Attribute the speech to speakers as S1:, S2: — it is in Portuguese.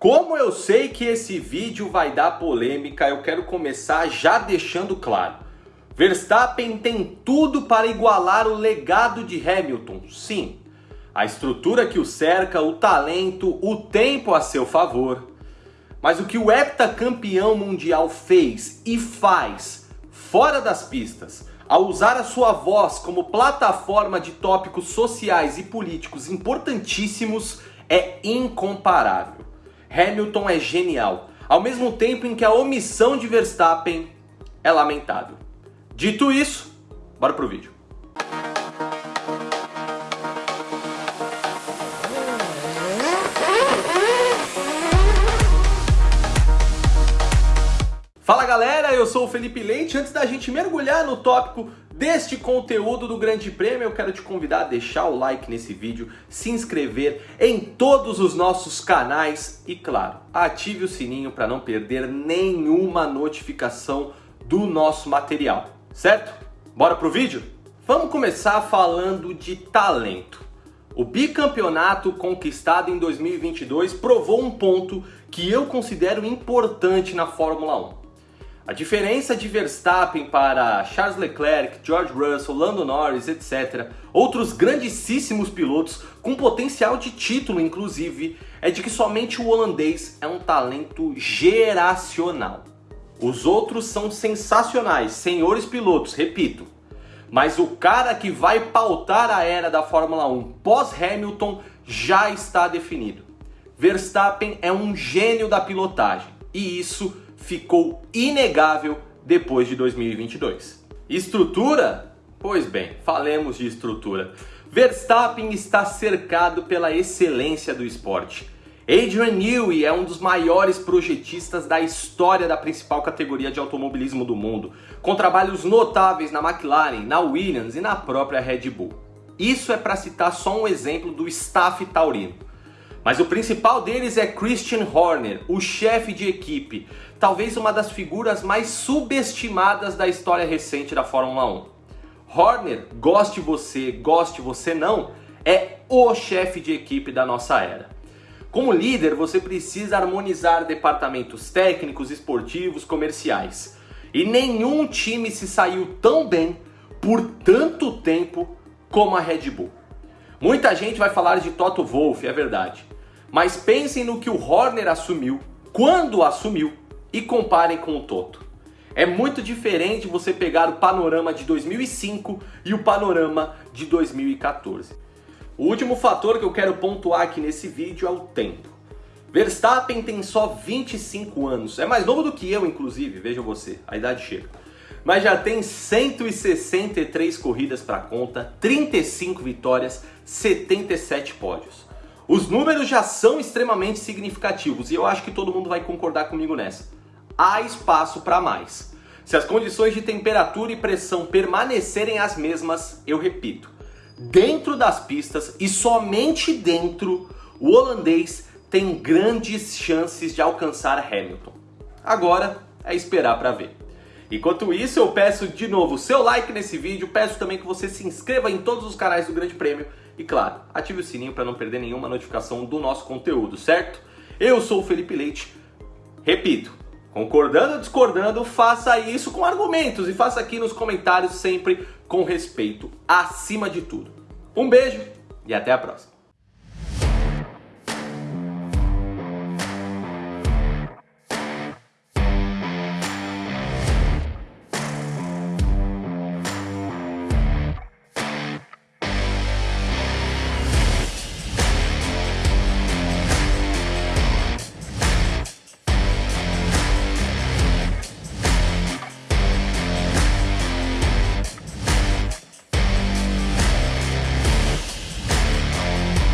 S1: Como eu sei que esse vídeo vai dar polêmica, eu quero começar já deixando claro. Verstappen tem tudo para igualar o legado de Hamilton, sim. A estrutura que o cerca, o talento, o tempo a seu favor. Mas o que o heptacampeão mundial fez e faz fora das pistas, ao usar a sua voz como plataforma de tópicos sociais e políticos importantíssimos, é incomparável. Hamilton é genial, ao mesmo tempo em que a omissão de Verstappen é lamentável. Dito isso, bora pro vídeo. Fala galera, eu sou o Felipe Leite. Antes da gente mergulhar no tópico deste conteúdo do Grande Prêmio, eu quero te convidar a deixar o like nesse vídeo, se inscrever em todos os nossos canais e, claro, ative o sininho para não perder nenhuma notificação do nosso material, certo? Bora pro vídeo? Vamos começar falando de talento. O bicampeonato conquistado em 2022 provou um ponto que eu considero importante na Fórmula 1 a diferença de Verstappen para Charles Leclerc, George Russell, Lando Norris, etc., outros grandíssimos pilotos com potencial de título, inclusive, é de que somente o holandês é um talento geracional. Os outros são sensacionais, senhores pilotos, repito. Mas o cara que vai pautar a era da Fórmula 1 pós-Hamilton já está definido. Verstappen é um gênio da pilotagem e isso ficou inegável depois de 2022. Estrutura? Pois bem, falemos de estrutura. Verstappen está cercado pela excelência do esporte. Adrian Newey é um dos maiores projetistas da história da principal categoria de automobilismo do mundo, com trabalhos notáveis na McLaren, na Williams e na própria Red Bull. Isso é para citar só um exemplo do staff taurino. Mas o principal deles é Christian Horner, o chefe de equipe, talvez uma das figuras mais subestimadas da história recente da Fórmula 1. Horner, goste você, goste você não, é o chefe de equipe da nossa era. Como líder, você precisa harmonizar departamentos técnicos, esportivos, comerciais. E nenhum time se saiu tão bem por tanto tempo como a Red Bull. Muita gente vai falar de Toto Wolff, é verdade. Mas pensem no que o Horner assumiu, quando assumiu, e comparem com o Toto. É muito diferente você pegar o panorama de 2005 e o panorama de 2014. O último fator que eu quero pontuar aqui nesse vídeo é o tempo. Verstappen tem só 25 anos, é mais novo do que eu inclusive, veja você, a idade chega mas já tem 163 corridas para conta, 35 vitórias, 77 pódios. Os números já são extremamente significativos e eu acho que todo mundo vai concordar comigo nessa. Há espaço para mais. Se as condições de temperatura e pressão permanecerem as mesmas, eu repito, dentro das pistas e somente dentro, o holandês tem grandes chances de alcançar Hamilton. Agora é esperar para ver. Enquanto isso, eu peço de novo seu like nesse vídeo, peço também que você se inscreva em todos os canais do Grande Prêmio e, claro, ative o sininho para não perder nenhuma notificação do nosso conteúdo, certo? Eu sou o Felipe Leite, repito, concordando ou discordando, faça isso com argumentos e faça aqui nos comentários sempre com respeito, acima de tudo. Um beijo e até a próxima.